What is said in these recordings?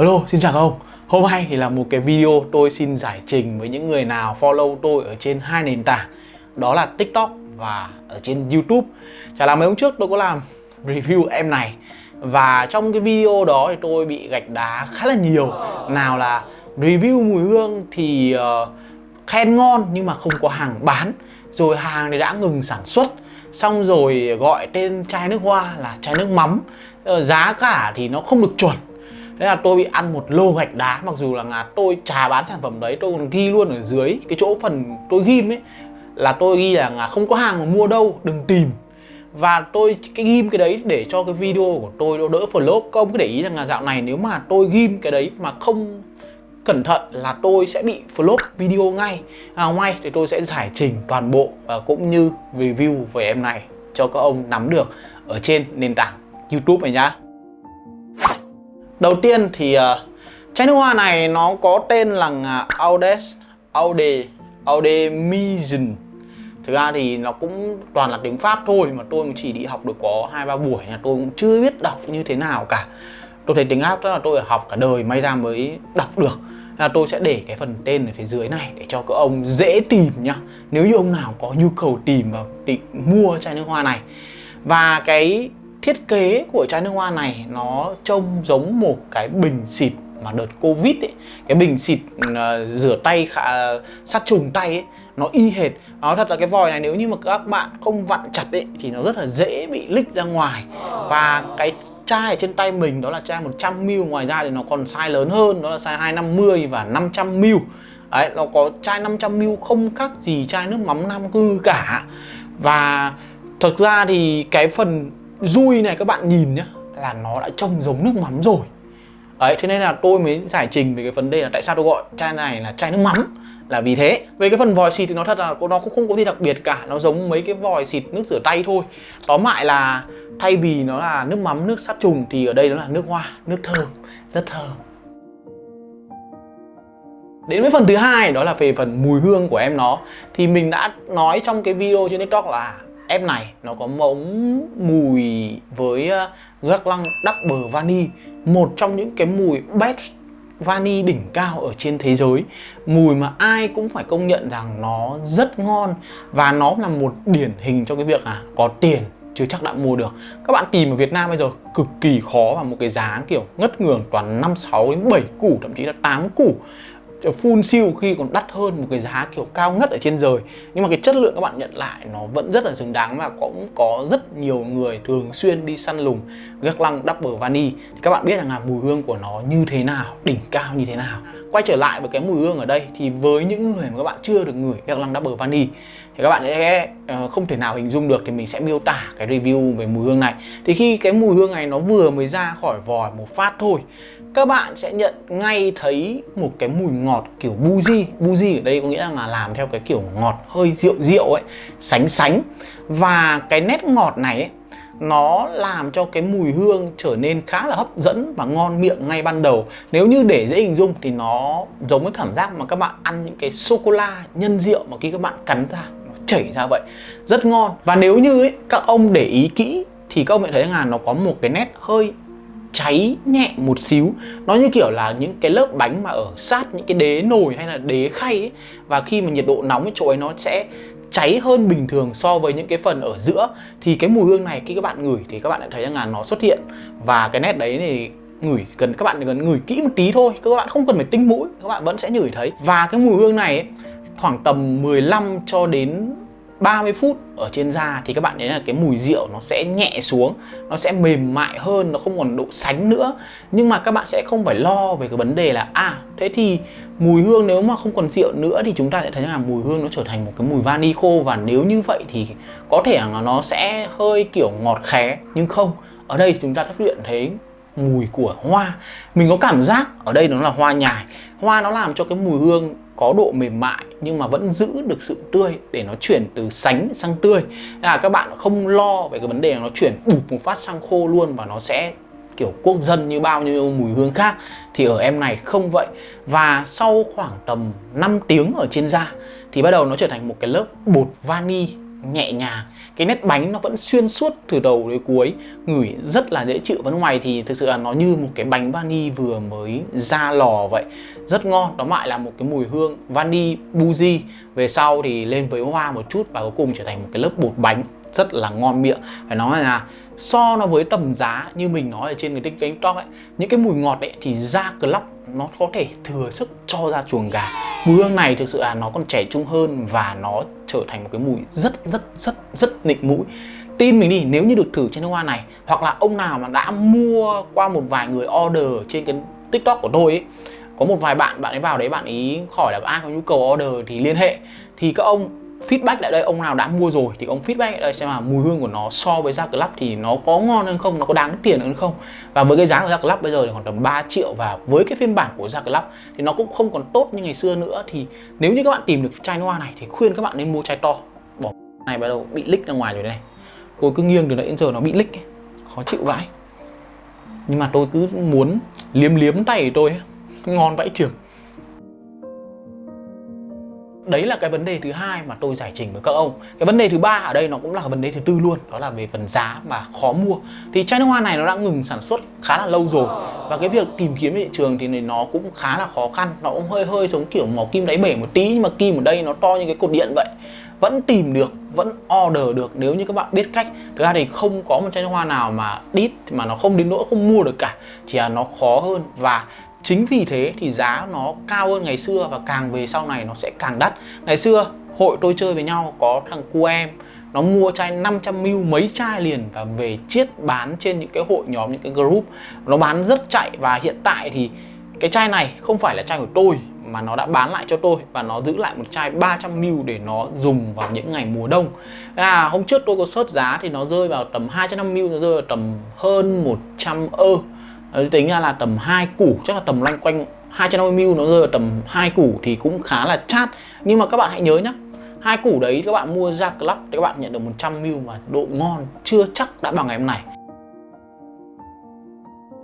Hello, xin chào các ông. Hôm nay thì là một cái video tôi xin giải trình với những người nào follow tôi ở trên hai nền tảng. Đó là TikTok và ở trên YouTube. Chả là mấy hôm trước tôi có làm review em này. Và trong cái video đó thì tôi bị gạch đá khá là nhiều. Nào là review mùi hương thì uh, khen ngon nhưng mà không có hàng bán. Rồi hàng thì đã ngừng sản xuất. Xong rồi gọi tên chai nước hoa là chai nước mắm. Ờ, giá cả thì nó không được chuẩn. Thế là tôi bị ăn một lô gạch đá Mặc dù là ngà tôi trà bán sản phẩm đấy Tôi còn ghi luôn ở dưới cái chỗ phần tôi ghim ấy. Là tôi ghi là không có hàng mà mua đâu Đừng tìm. Và tôi cái ghim cái đấy để cho cái video của tôi nó đỡ flop Các ông cứ để ý rằng là dạo này nếu mà tôi ghim cái đấy mà không cẩn thận là tôi sẽ bị flop video ngay. À, Ngoài thì tôi sẽ giải trình toàn bộ và cũng như review về em này cho các ông nắm được ở trên nền tảng YouTube này nhá. Đầu tiên thì uh, chai nước hoa này nó có tên là Audes Aude Audemisen Thực ra thì nó cũng toàn là tiếng Pháp thôi mà tôi chỉ đi học được có hai ba buổi là tôi cũng chưa biết đọc như thế nào cả. Tôi thấy tiếng Pháp đó là tôi học cả đời may ra mới đọc được. Là tôi sẽ để cái phần tên ở phía dưới này để cho các ông dễ tìm nhá. Nếu như ông nào có nhu cầu tìm và tìm mua chai nước hoa này. Và cái thiết kế của chai nước hoa này nó trông giống một cái bình xịt mà đợt covid ấy. Cái bình xịt uh, rửa tay khá, uh, sát trùng tay ấy nó y hệt. Nó thật là cái vòi này nếu như mà các bạn không vặn chặt ấy thì nó rất là dễ bị lích ra ngoài. Và cái chai ở trên tay mình đó là chai 100ml ngoài ra thì nó còn size lớn hơn đó là size 250 và 500ml Đấy, nó có chai 500ml không khác gì chai nước mắm Nam Cư cả. Và thực ra thì cái phần dui này các bạn nhìn nhá Là nó đã trông giống nước mắm rồi. Đấy, thế nên là tôi mới giải trình về cái vấn đề là tại sao tôi gọi chai này là chai nước mắm. Là vì thế. Về cái phần vòi xịt thì nó thật là nó cũng không có gì đặc biệt cả. Nó giống mấy cái vòi xịt nước rửa tay thôi. Tóm lại là thay vì nó là nước mắm nước sát trùng thì ở đây nó là nước hoa nước thơm rất thơm. Đến với phần thứ hai đó là về phần mùi hương của em nó. Thì mình đã nói trong cái video trên TikTok là ép này nó có mống mùi với ờ, gác lăng double vani Một trong những cái mùi best vani đỉnh cao ở trên thế giới. Mùi mà ai cũng phải công nhận rằng nó rất ngon Và nó là một điển hình cho cái việc à có tiền chưa chắc đã mua được. Các bạn tìm ở Việt Nam bây giờ cực kỳ khó và một cái giá kiểu ngất ngường toàn 5, 6 đến 7 củ thậm chí là 8 củ full siêu khi còn đắt hơn một cái giá kiểu cao ngất ở trên trời nhưng mà cái chất lượng các bạn nhận lại nó vẫn rất là xứng đáng và cũng có rất nhiều người thường xuyên đi săn lùng gác lăng double vani. Thì các bạn biết rằng là mùi hương của nó như thế nào, đỉnh cao như thế nào. Quay trở lại với cái mùi hương ở đây thì với những người mà các bạn chưa được ngửi gác lăng double vani thì các bạn sẽ ờ, không thể nào hình dung được thì mình sẽ miêu tả cái review về mùi hương này. Thì khi cái mùi hương này nó vừa mới ra khỏi vòi một phát thôi các bạn sẽ nhận ngay thấy một cái mùi ngọt kiểu buji buji ở đây có nghĩa là làm theo cái kiểu ngọt hơi rượu rượu ấy sánh sánh. Và cái nét ngọt này ấy, nó làm cho cái mùi hương trở nên khá là hấp dẫn và ngon miệng ngay ban đầu. Nếu như để dễ hình dung thì nó giống với cảm giác mà các bạn ăn những cái sô cô la nhân rượu mà khi các bạn cắn ra nó chảy ra vậy. Rất ngon. Và nếu như ấy, các ông để ý kỹ thì các ông sẽ thấy là nó có một cái nét hơi cháy nhẹ một xíu. Nó như kiểu là những cái lớp bánh mà ở sát những cái đế nồi hay là đế khay ấy. Và khi mà nhiệt độ nóng ấy, chỗ ấy nó sẽ cháy hơn bình thường so với những cái phần ở giữa. Thì cái mùi hương này khi các bạn ngửi thì các bạn đã thấy rằng là nó xuất hiện. Và cái nét đấy thì ngửi cần các bạn cần ngửi kỹ một tí thôi. Các bạn không cần phải tinh mũi các bạn vẫn sẽ ngửi thấy. Và cái mùi hương này ấy, khoảng tầm 15 cho đến 30 phút ở trên da thì các bạn thấy là cái mùi rượu nó sẽ nhẹ xuống, nó sẽ mềm mại hơn, nó không còn độ sánh nữa. Nhưng mà các bạn sẽ không phải lo về cái vấn đề là à thế thì mùi hương nếu mà không còn rượu nữa thì chúng ta sẽ thấy là mùi hương nó trở thành một cái mùi vani khô và nếu như vậy thì có thể là nó sẽ hơi kiểu ngọt khé, nhưng không, ở đây chúng ta phát hiện thấy mùi của hoa. Mình có cảm giác ở đây nó là hoa nhài. Hoa nó làm cho cái mùi hương có độ mềm mại nhưng mà vẫn giữ được sự tươi để nó chuyển từ sánh sang tươi. Là các bạn không lo về cái vấn đề nó chuyển bụp một phát sang khô luôn và nó sẽ, kiểu quốc dân như bao nhiêu mùi hương khác. Thì ở em này không vậy. Và sau khoảng tầm 5 tiếng ở trên da thì bắt đầu nó trở thành một cái lớp bột vani nhẹ nhàng. Cái nét bánh nó vẫn xuyên suốt từ đầu đến cuối, ngửi rất là dễ chịu. Và ngoài thì thực sự là nó như một cái bánh vani vừa mới ra lò vậy. Rất ngon Đó lại là một cái mùi hương vani buji về sau thì lên với hoa một chút và cuối cùng trở thành một cái lớp bột bánh. Rất là ngon miệng. Phải nói là so nó với tầm giá như mình nói ở trên cái tiktok ấy, những cái mùi ngọt ấy thì ra club nó có thể thừa sức cho ra chuồng gà. Mùi hương này thực sự là nó còn trẻ trung hơn và nó trở thành một cái mùi rất rất rất rất nịnh mũi. Tin mình đi, nếu như được thử trên nước hoa này, hoặc là ông nào mà đã mua qua một vài người order trên cái tiktok của tôi ấy, có một vài bạn bạn ấy vào đấy bạn ấy hỏi là ai có nhu cầu order thì liên hệ. Thì các ông feedback lại đây, ông nào đã mua rồi thì ông feedback lại đây xem là mùi hương của nó so với da club thì nó có ngon hơn không, nó có đáng tiền hơn không. Và với cái giá của da club bây giờ thì khoảng tầm 3 triệu và với cái phiên bản của da club thì nó cũng không còn tốt như ngày xưa nữa. Thì nếu như các bạn tìm được chai noa này thì khuyên các bạn nên mua chai to. Bỏ này bắt đầu bị lích ra ngoài rồi đây này. Tôi cứ nghiêng từ nãy đến giờ nó bị lích ấy. khó chịu vãi. Nhưng mà tôi cứ muốn liếm liếm tay của tôi ngon vãi trường đấy là cái vấn đề thứ hai mà tôi giải trình với các ông. Cái vấn đề thứ ba ở đây nó cũng là vấn đề thứ tư luôn, đó là về phần giá mà khó mua. Thì chai nước hoa này nó đã ngừng sản xuất khá là lâu rồi và cái việc tìm kiếm thị trường thì nó cũng khá là khó khăn. Nó cũng hơi hơi giống kiểu màu kim đáy bể một tí nhưng mà kim ở đây nó to như cái cột điện vậy. Vẫn tìm được, vẫn order được nếu như các bạn biết cách. Thực ra thì không có một chai nước hoa nào mà đít mà nó không đến nỗi không mua được cả. Chỉ là nó khó hơn và Chính vì thế thì giá nó cao hơn ngày xưa và càng về sau này nó sẽ càng đắt. Ngày xưa hội tôi chơi với nhau có thằng cu em nó mua chai 500ml mấy chai liền và về chiết bán trên những cái hội nhóm những cái group. Nó bán rất chạy và hiện tại thì cái chai này không phải là chai của tôi mà nó đã bán lại cho tôi và nó giữ lại một chai 300ml để nó dùng vào những ngày mùa đông. À, hôm trước tôi có search giá thì nó rơi vào tầm 250ml nó rơi vào tầm hơn 100 ơ. Ờ, đấy, tính ra là tầm 2 củ chắc là tầm loanh quanh 250ml nó rơi vào tầm 2 củ thì cũng khá là chát. Nhưng mà các bạn hãy nhớ nhé hai củ đấy các bạn mua ra club thì các bạn nhận được 100ml mà độ ngon chưa chắc đã bằng ngày hôm này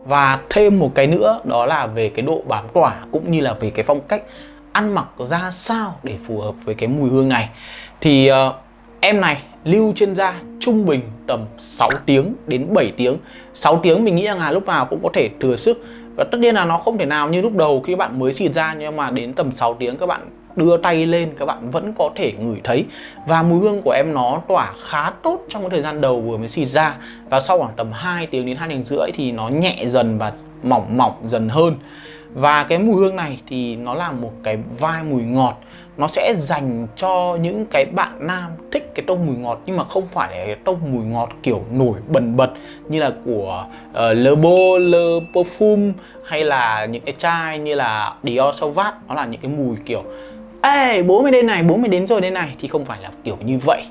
và thêm một cái nữa đó là về cái độ bám tỏa cũng như là về cái phong cách ăn mặc ra sao để phù hợp với cái mùi hương này. Thì uh, em này lưu trên da trung bình tầm 6 tiếng đến 7 tiếng. 6 tiếng mình nghĩ rằng là lúc nào cũng có thể thừa sức. Và tất nhiên là nó không thể nào như lúc đầu khi bạn mới xịt ra, nhưng mà đến tầm 6 tiếng các bạn đưa tay lên, các bạn vẫn có thể ngửi thấy. Và mùi hương của em nó tỏa khá tốt trong cái thời gian đầu vừa mới xịt ra. Và sau khoảng tầm 2 tiếng đến 2 tiếng rưỡi thì nó nhẹ dần và mỏng mỏng dần hơn và cái mùi hương này thì nó là một cái vai mùi ngọt. Nó sẽ dành cho những cái bạn nam thích cái tông mùi ngọt nhưng mà không phải là cái tông mùi ngọt kiểu nổi bần bật như là của uh, Le Beau, Le Parfum hay là những cái chai như là Dior Sauvage nó là những cái mùi kiểu Ê bố mày đến này, bố mày đến rồi đây này. Thì không phải là kiểu như vậy.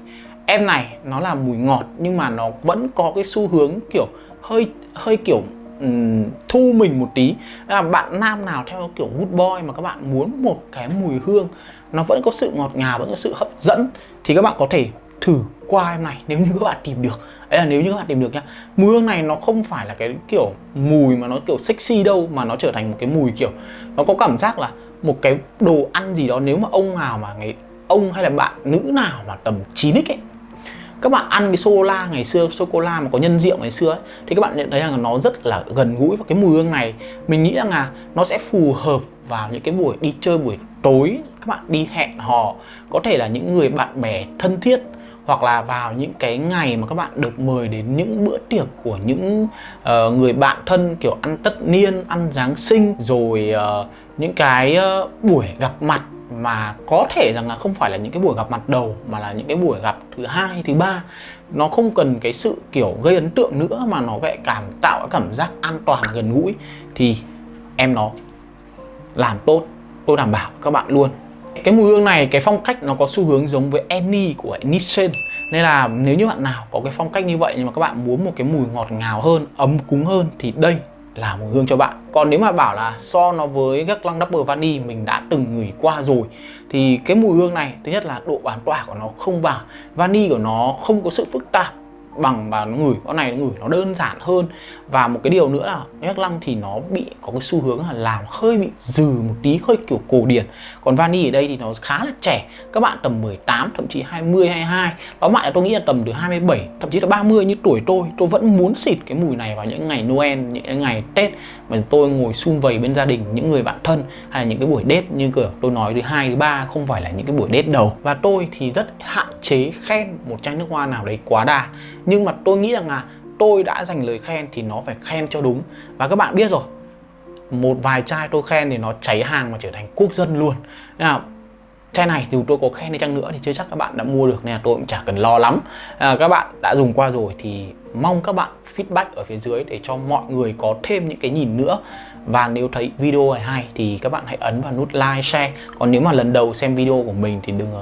Em này nó là mùi ngọt nhưng mà nó vẫn có cái xu hướng kiểu hơi hơi kiểu um, thu mình một tí. Là bạn nam nào theo kiểu good boy mà các bạn muốn một cái mùi hương nó vẫn có sự ngọt ngào vẫn có sự hấp dẫn thì các bạn có thể thử qua em này nếu như các bạn tìm được. Ấy là nếu như các bạn tìm được nhá. Mùi hương này nó không phải là cái kiểu mùi mà nó kiểu sexy đâu mà nó trở thành một cái mùi kiểu nó có cảm giác là một cái đồ ăn gì đó. Nếu mà ông nào mà ngày ông hay là bạn nữ nào mà tầm 9x ấy các bạn ăn cái sô la ngày xưa sô cô la mà có nhân rượu ngày xưa ấy, thì các bạn nhận thấy rằng là nó rất là gần gũi và cái mùi hương này. Mình nghĩ rằng là nó sẽ phù hợp vào những cái buổi đi chơi buổi tối các bạn đi hẹn hò có thể là những người bạn bè thân thiết hoặc là vào những cái ngày mà các bạn được mời đến những bữa tiệc của những uh, người bạn thân kiểu ăn tất niên, ăn Giáng sinh rồi uh, những cái uh, buổi gặp mặt mà có thể rằng là không phải là những cái buổi gặp mặt đầu, mà là những cái buổi gặp thứ hai, thứ ba. Nó không cần cái sự kiểu gây ấn tượng nữa, mà nó lại cảm tạo cảm giác an toàn gần gũi. Thì em nó làm tốt, tôi đảm bảo các bạn luôn. Cái mùi hương này, cái phong cách nó có xu hướng giống với Annie của Nissan. Nên là nếu như bạn nào có cái phong cách như vậy, nhưng mà các bạn muốn một cái mùi ngọt ngào hơn, ấm cúng hơn, thì đây là mùi hương cho bạn. Còn nếu mà bảo là so nó với các lăng double vani mình đã từng ngửi qua rồi, thì cái mùi hương này, thứ nhất là độ bán tỏa của nó không bằng, vani của nó không có sự phức tạp bằng và nó ngửi. Con này nó ngửi nó đơn giản hơn. Và một cái điều nữa là nhắc lăng thì nó bị có cái xu hướng là làm hơi bị dừ một tí, hơi kiểu cổ điển. Còn vani ở đây thì nó khá là trẻ. Các bạn tầm 18 thậm chí 20 22 đó, bạn là tôi nghĩ là tầm từ 27 thậm chí là 30 như tuổi tôi. Tôi vẫn muốn xịt cái mùi này vào những ngày Noel, những ngày Tết. Mà tôi ngồi sum vầy bên gia đình, những người bạn thân hay là những cái buổi date như kiểu tôi nói thứ hai, thứ ba, không phải là những cái buổi date đầu. Và tôi thì rất hạn chế khen một chai nước hoa nào đấy quá đà nhưng mà tôi nghĩ rằng là tôi đã dành lời khen thì nó phải khen cho đúng. Và các bạn biết rồi một vài chai tôi khen thì nó cháy hàng mà trở thành quốc dân luôn. Nên là chai này dù tôi có khen đi chăng nữa thì chưa chắc các bạn đã mua được nên là tôi cũng chả cần lo lắm. À, các bạn đã dùng qua rồi thì mong các bạn feedback ở phía dưới để cho mọi người có thêm những cái nhìn nữa. Và nếu thấy video này hay thì các bạn hãy ấn vào nút like share. Còn nếu mà lần đầu xem video của mình thì đừng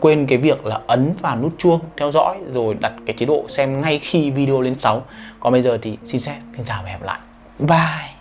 quên cái việc là ấn vào nút chuông theo dõi rồi đặt cái chế độ xem ngay khi video lên sóng. Còn bây giờ thì xin phép xin chào và hẹn gặp lại. Bye.